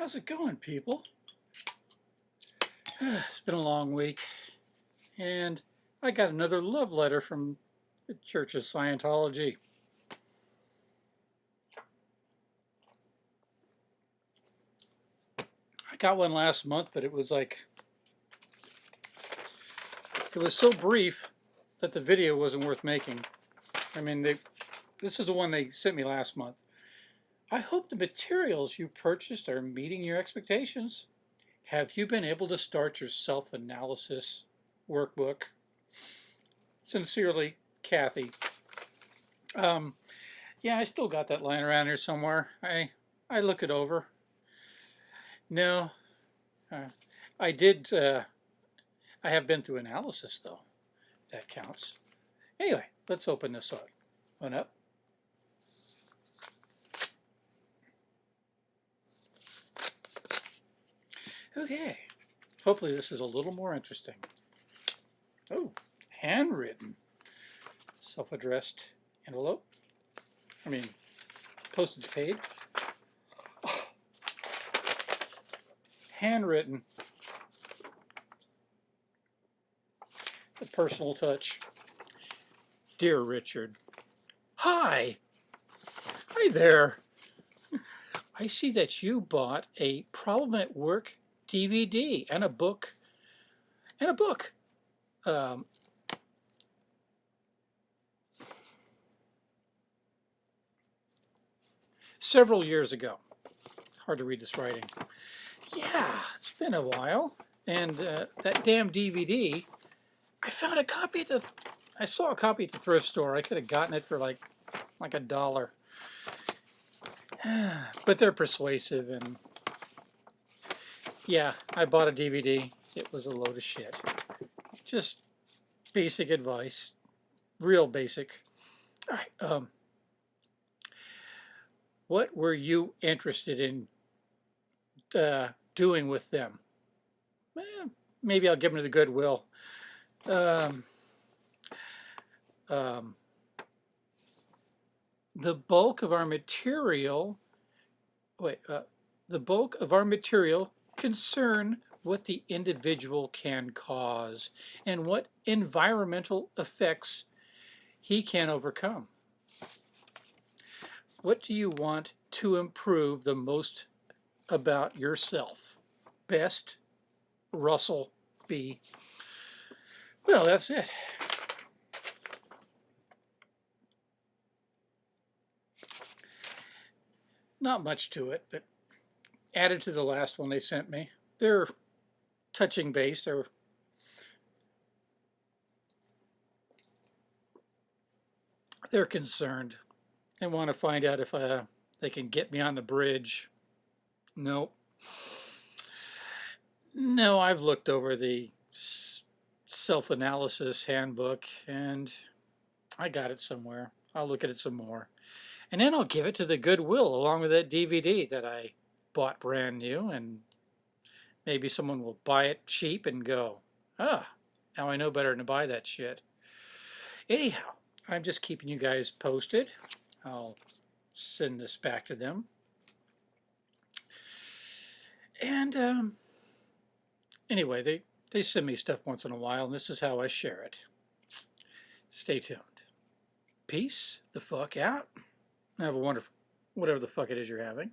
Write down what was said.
How's it going, people? It's been a long week, and I got another love letter from the Church of Scientology. I got one last month, but it was like, it was so brief that the video wasn't worth making. I mean, they, this is the one they sent me last month. I hope the materials you purchased are meeting your expectations. Have you been able to start your self-analysis workbook? Sincerely, Kathy. Um, yeah, I still got that lying around here somewhere. I I look it over. No, uh, I did. Uh, I have been through analysis though. That counts. Anyway, let's open this up. One up. Okay, hopefully this is a little more interesting. Oh, handwritten, self-addressed envelope. I mean, postage paid. Oh. Handwritten. A personal touch. Dear Richard, Hi! Hi there! I see that you bought a Problem at Work DVD and a book and a book. Um, several years ago. Hard to read this writing. Yeah, it's been a while. And uh, that damn DVD, I found a copy at the, I saw a copy at the thrift store. I could have gotten it for like, like a dollar. But they're persuasive and yeah, I bought a DVD. It was a load of shit. Just basic advice. Real basic. All right. Um, what were you interested in uh, doing with them? Eh, maybe I'll give them to the Goodwill. Um, um, the bulk of our material, wait, uh, the bulk of our material concern what the individual can cause and what environmental effects he can overcome. What do you want to improve the most about yourself? Best, Russell B. Well, that's it. Not much to it, but added to the last one they sent me. They're touching base. They're they're concerned. They want to find out if uh, they can get me on the bridge. Nope. No, I've looked over the self-analysis handbook and I got it somewhere. I'll look at it some more. And then I'll give it to the Goodwill along with that DVD that I bought brand new and maybe someone will buy it cheap and go, ah, now I know better than to buy that shit. Anyhow, I'm just keeping you guys posted. I'll send this back to them. And um, anyway, they, they send me stuff once in a while, and this is how I share it. Stay tuned. Peace the fuck out. Have a wonderful, whatever the fuck it is you're having.